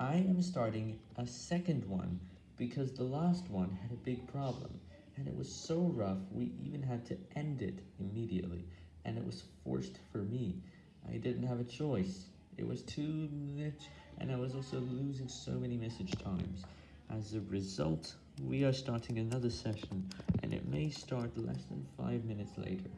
I am starting a second one because the last one had a big problem and it was so rough we even had to end it immediately and it was forced for me. I didn't have a choice. It was too much and I was also losing so many message times. As a result, we are starting another session and it may start less than 5 minutes later.